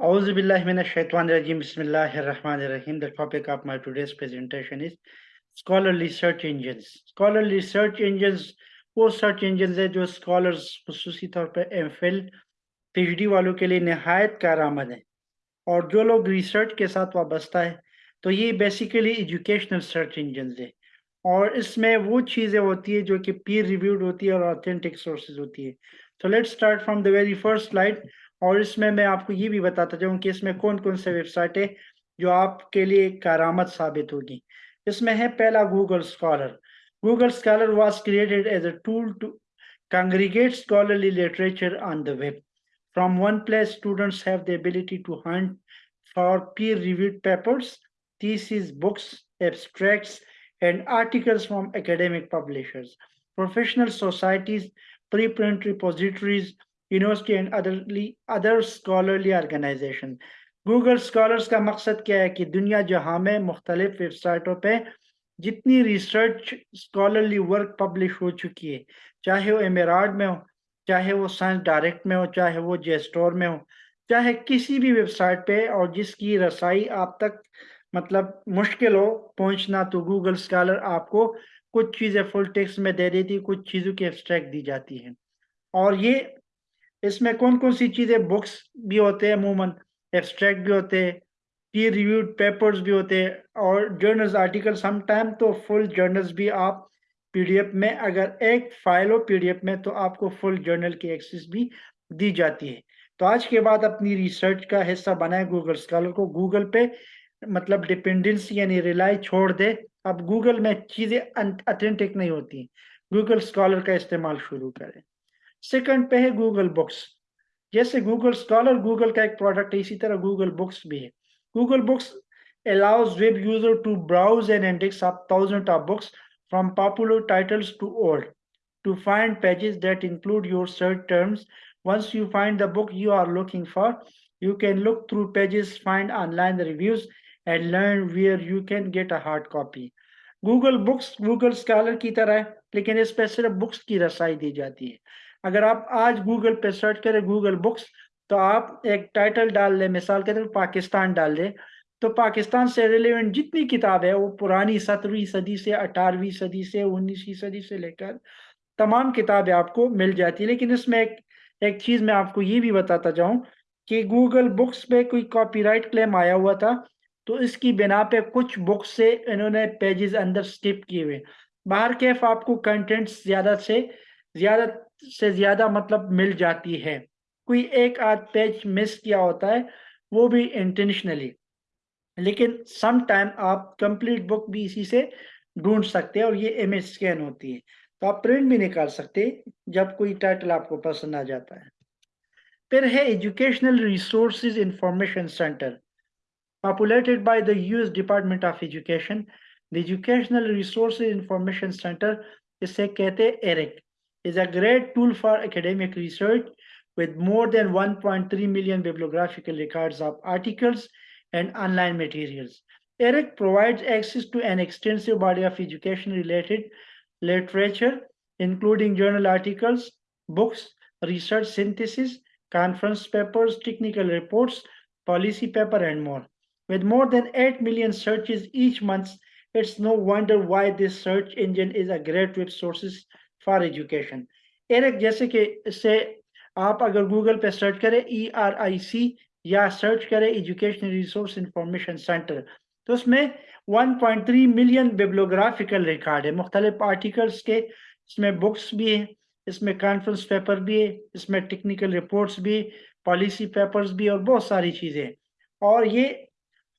The topic of my today's presentation is scholarly search engines. Scholarly search engines वालों के लिए नहायत कारआमद है। और जो लोग रिसर्च के साथ वाबस्ता है तो ये बेसिकली एजुकेशनल सर्च इंजन है। और इसमें वो चीज़ें होती है जो कि पीर रिव्यूड होती है और ऑथेंटिक सोर्सेज होती है। तो let's start from the very first slide और इसमें मैं आपको ये भी बताता चाहूँ कि इसमें कौन कौन से वेबसाइटें जो आपके लिए कारामद साबित होगी। इसमें है पहला Google Scholar Google Scholar was created as a tool to congregate scholarly literature on the web from one place students have the ability to hunt for peer reviewed papers thesis books abstracts and articles from academic publishers professional societies preprint repositories university and otherly other scholarly organisation Google Scholars का मकसद क्या है कि दुनिया जहाँ में मुख्तलिफ़ वेबसाइटों पर जितनी रिसर्च स्कॉलरली वर्क पब्लिश हो चुकी है, चाहे वो एमेराड में हो, चाहे वो साइंस डायरेक्ट में हो, चाहे वो जे स्टोर में हो, चाहे किसी भी वेबसाइट पे, और जिसकी रसाई आप तक मतलब मुश्किल हो पहुँचना तो गूगल स्कॉलर आपको कुछ चीज़ें फुल टेक्स्ट में दे देती, कुछ चीज़ों की एब्स्ट्रैक्ट दी जाती है। और ये इसमें कौन कौन सी चीज़ें बुक्स भी होते हैं अमूमन एब्स्ट्रैक्ट भी होते हैं रिव्यूड पेपर्स भी होते हैं और जर्नल्स आर्टिकल समटाइम तो फुल जर्नल्स भी आप पीडीएफ में अगर एक फ़ाइल हो पीडीएफ में तो आपको फुल जर्नल की एक्सेस भी दी जाती है। तो आज के बाद अपनी रिसर्च का हिस्सा बनाए गूगल स्कॉलर को। गूगल पे मतलब डिपेंडेंसी यानी रिलाई छोड़ दे। अब गूगल में चीज़ें अथेंटिक नहीं होती। गूगल स्कॉलर का इस्तेमाल शुरू करें। सेकंड पे है गूगल बुक्स जैसे गूगल स्कॉलर गूगल का एक प्रोडक्ट है इसी तरह गूगल बुक्स भी है Google Books allows web user to browse and index up thousands of books from popular titles to old to find pages that include your search terms once you find the book you are looking for you can look through pages find online reviews and learn where you can get a hard copy google books google scholar की तरह है लेकिन इस पर सिर्फ़ books की रसाई दी जाती है अगर आप आज गूगल पे सर्च करें गूगल बुक्स तो आप एक टाइटल डाल लें, मिसाल के तौर तो पाकिस्तान डाल दें तो पाकिस्तान से रिलेवेंट जितनी किताब है, वो पुरानी सत्रहवीं सदी से, अठारहवीं सदी से, उन्नीसवीं सदी से लेकर तमाम किताबें आपको मिल जाती है। लेकिन इसमें एक एक चीज़ मैं आपको ये भी बताता जाऊँ कि गूगल बुक्स पे कोई कॉपीराइट क्लेम आया हुआ था तो इसकी बिना पे कुछ बुक्स से इन्होंने पेजेस अंदर स्किप किए हुए। बाहर कैफ आपको कंटेंट्स ज़्यादा से ज़्यादा से ज़्यादा मतलब मिल जाती है। कोई एक आध पेज मिस किया होता है, वो भी इंटेंशनली लेकिन सम टाइम आप कंप्लीट बुक भी इसी से ढूंढ सकते हैं और ये इमेज स्कैन होती है। तो आप प्रिंट भी निकाल सकते हैं, जब कोई टाइटल आपको पसंद आ जाता है। फिर है Educational Resources Information Center populated by the US Department of Education. The Educational Resources Information Center, इसे कहते हैं ERIC is a great tool for academic research with more than 1.3 million bibliographical records of articles and online materials. ERIC provides access to an extensive body of education-related literature, including journal articles, books, research synthesis, conference papers, technical reports, policy paper, and more. With more than 8 million searches each month, it's no wonder why this search engine is a great web sources for education ERIC जैसे कि इससे आप अगर Google पे search करें E R आई सी या search करें education resource information centre तो उसमें 1.3 मिलियन बिब्लोग्राफिकल रिकॉर्ड है। मुख्तलिफ़ आर्टिकल्स के इसमें बुक्स भी हैं, इसमें कॉन्फ्रेंस पेपर भी है, इसमें टेक्निकल रिपोर्ट्स भी पॉलिसी पेपर्स भी और बहुत सारी चीज़ें और ये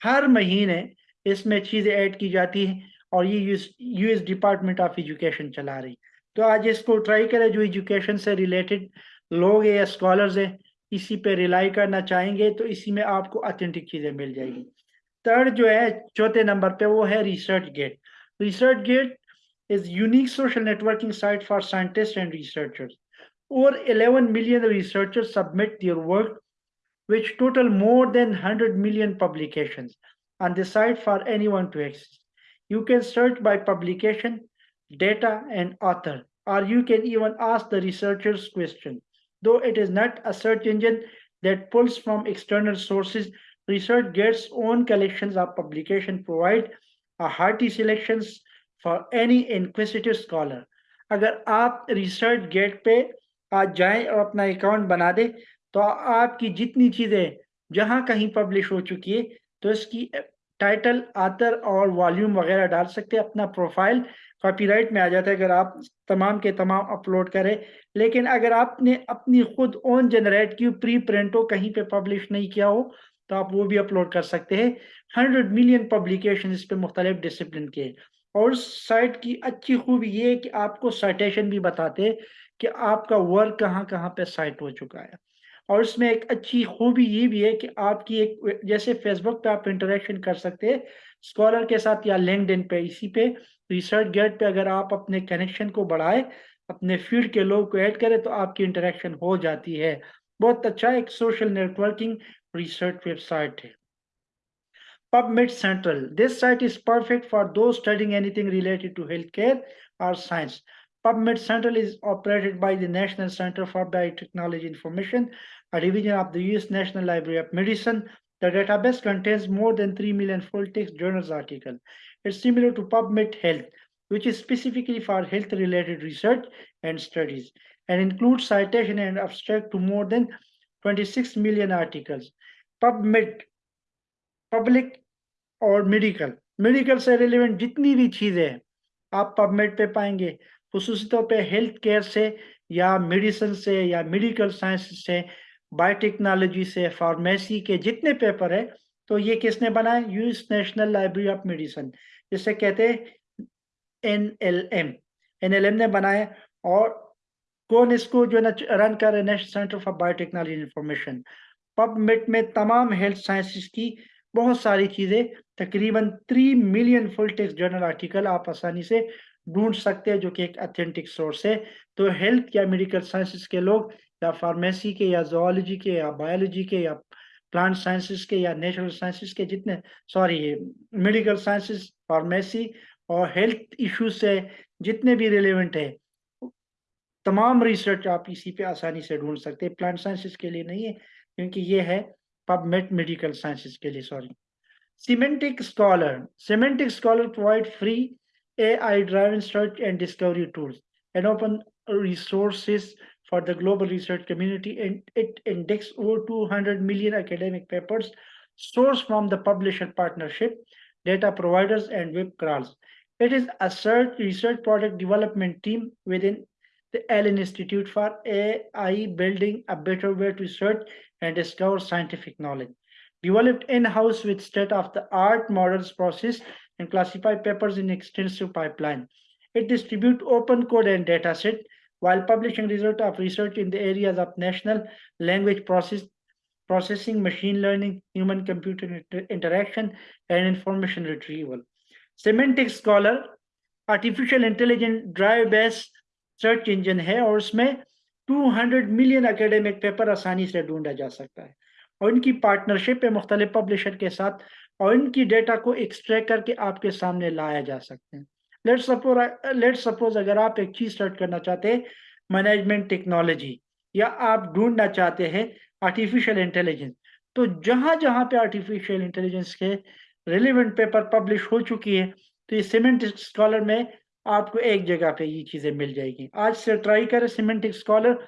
हर महीने इसमें चीज़ें ऐड की जाती हैं और ये यूएस डिपार्टमेंट ऑफ़ एजुकेशन चला रही तो आज इसको ट्राई करें जो एजुकेशन से रिलेटेड लोग हैं या स्कॉलर्स हैं इसी पे रिलाई करना चाहेंगे तो इसी में आपको ऑथेंटिक चीज़ें मिल जाएगी थर्ड जो है चौथे नंबर पे वो है ResearchGate ResearchGate is unique social networking site for scientist and researchers और 11 million researchers submit their work which total more than 100 million publications on the site for anyone to access. You can search by publication, data, and author. Or you can even ask the researchers question. Though it is not a search engine, that pulls from external sources. Research gets own collections of publication provide a hearty selections for any inquisitive scholar. अगर आप research gate पे आज जाएँ और अपना account बना दें तो आपकी जितनी चीज़ें जहाँ कहीं पब्लिश हो चुकी है तो इसकी टाइटल आतर और वॉल्यूम वगैरह डाल सकते हैं अपना प्रोफ़ाइल कॉपीराइट में आ जाता है अगर आप तमाम के तमाम अपलोड करें। लेकिन अगर आपने अपनी खुद ओन जनरेट की प्री प्रिंट हो, कहीं पे पब्लिश नहीं किया हो तो आप वो भी अपलोड कर सकते हैं। हंड्रेड मिलियन पब्लिकेशन इस पर मुख्तलिफ़ डिसिप्लिन के। और साइट की अच्छी खूबी ये है कि आपको साइटेशन भी बताते कि आपका वर्क कहाँ कहाँ पे साइट हो चुका है। और इसमें एक अच्छी खूबी ये भी है कि आपकी एक, जैसे फेसबुक पे आप इंटरेक्शन कर सकते हैं स्कॉलर के साथ या लिंक्डइन पे, इसी पे रिसर्च गेट पे अगर आप अपने कनेक्शन को बढ़ाए, अपने फ़ील्ड के लोग को ऐड करें तो आपकी इंटरेक्शन हो जाती है बहुत अच्छा एक social networking research website. PubMed Central. This site is perfect for those studying anything related to healthcare or science. PubMed Central is operated by the National Center for Biotechnology Information, a division of the U.S. National Library of Medicine. The database contains more than 3 million full-text journals articles. It's similar to PubMed Health, which is specifically for health-related research and studies, and includes citation and abstract to more than 26 million articles. PubMed, public और medical medical से relevant जितनी भी चीज़ें हैं आप PubMed पे पाएंगे खसूस तौर पे हेल्थ केयर से या मेडिसिन से या मेडिकल साइंस से बायोटेक्नोलॉजी से फार्मेसी के जितने पेपर है तो ये किसने बनाए? US National Library of Medicine जिसे कहते हैं N L M N L M ने बनाए और कौन इसको जो ना रन कर रहे National Center for Biotechnology Information PubMed में तमाम हेल्थ साइंसिस की बहुत सारी चीज़ें, तकरीबन three million full text journal article आप आसानी से ढूंढ सकते हैं जो कि एक अथेंटिक सोर्स है। तो हेल्थ या मेडिकल साइंसिस के लोग, या फार्मेसी के, या जोलॉजी के, या बायोलॉजी के, या प्लांट साइंसिस के, या नेचुरल साइंसिस के जितने सॉरी मेडिकल साइंसिस फार्मेसी और हेल्थ इश्यूज़ से जितने भी रिलेवेंट है, तमाम रिसर्च आप इसी पे आसानी से ढूंढ सकते हैं। प्लांट साइंसिस के लिए नहीं है, क्योंकि ये है पबमेट मेडिकल साइंसिस के लिए sorry Semantic Scholar Semantic Scholar provide free AI driven search and discovery tools and open resources for the global research community and it indexes over 200 million academic papers sourced from the publisher partnership, data providers and web crawls. It is a search research product development team within the Allen Institute for AI building a better way to search and discover scientific knowledge. Developed in-house with state-of-the-art models process and classify papers in extensive pipeline. It distributes open code and dataset while publishing result of research in the areas of natural language process, processing, machine learning, human-computer inter interaction, and information retrieval. Semantic Scholar, artificial intelligence drive-based search engine है और उसमें 200 million academic paper आसानी से ढूंढा जा सकता है और इनकी पार्टनरशिप है मुख्तलिफ़ पब्लिशर के साथ और इनकी डेटा को एक्सट्रैक्ट करके आपके सामने लाया जा सकते हैं। लेट सपोज़ लेट सपोज़ अगर आप एक चीज़ सर्च करना चाहते हैं मैनेजमेंट टेक्नोलॉजी या आप ढूंढना चाहते हैं आर्टिफिशियल इंटेलिजेंस तो जहाँ जहाँ पे आर्टिफिशियल इंटेलिजेंस के रिलेवेंट पेपर पब्लिश हो चुकी है तो ये सीमेंट स्कॉलर में आपको एक जगह पे ये चीज़ें मिल जाएगी। आज से ट्राई करें सीमेंटिक स्कॉलर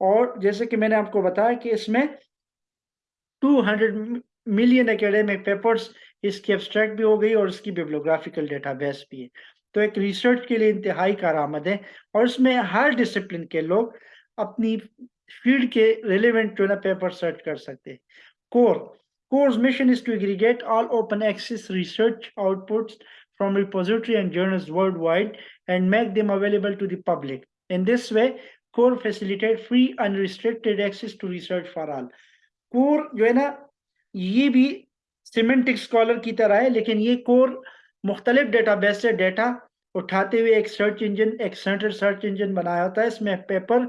और जैसे कि मैंने आपको बताया कि इसमें 200 मिलियन एकेडमिक पेपर्स इसकी एब्स्ट्रैक्ट भी हो गई और इसकी बिब्लोग्राफिकल डेटाबेस भी है तो एक रिसर्च के लिए इंतहाई कारआमद है और इसमें हर डिसिप्लिन के लोग अपनी फ़ील्ड के रिलेवेंट जो है पेपर सर्च कर सकते हैं CORE CORE's mission is to aggregate all open access research outputs from repository and journals worldwide and make them available to the public. In this way, core facilitate free unrestricted access to research for all. Core जो है ना, ये भी semantic scholar की तरह है, लेकिन ये कोर मुख्तलिफ़ डेटाबेस से डेटा उठाते हुए एक सर्च इंजन एक सेंट्रल सर्च इंजन बनाया होता है। इसमें पेपर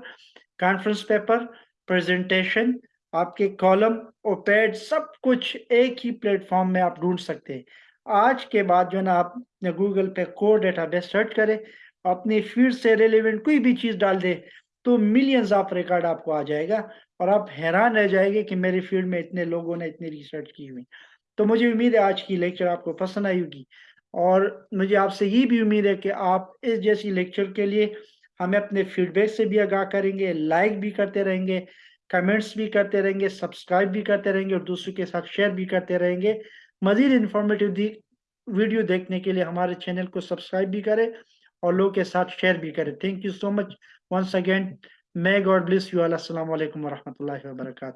कॉन्फ्रेंस पेपर प्रेजेंटेशन आपके कॉलम और पैड सब कुछ एक ही प्लेटफॉर्म में आप ढूंढ सकते हैं। आज के बाद जो है ना, आप गूगल पे कोर डेटाबेस सर्च करें, अपनी फ़ील्ड से रिलेवेंट कोई भी चीज़ डाल दे तो मिलियंस ऑफ़ रिकॉर्ड आपको आ जाएगा। और आप हैरान रह जाएँगे कि मेरी फ़ील्ड में इतने लोगों ने इतनी रिसर्च की हुई। तो मुझे उम्मीद है आज की लेक्चर आपको पसंद आई होगी। और मुझे आपसे ये भी उम्मीद है कि आप इस जैसी लेक्चर के लिए हमें अपने फीडबैक से भी आगाह करेंगे लाइक भी करते रहेंगे कमेंट्स भी करते रहेंगे सब्सक्राइब भी करते रहेंगे और दूसरों के साथ शेयर भी करते रहेंगे। मजीद इंफॉर्मेटिव वीडियो देखने के लिए हमारे चैनल को सब्सक्राइब भी करें और लोगों के साथ शेयर भी करें। Thank you so much once again May God bless you all. Assalamu alaikum wa rahmatullahi wa barakatuh.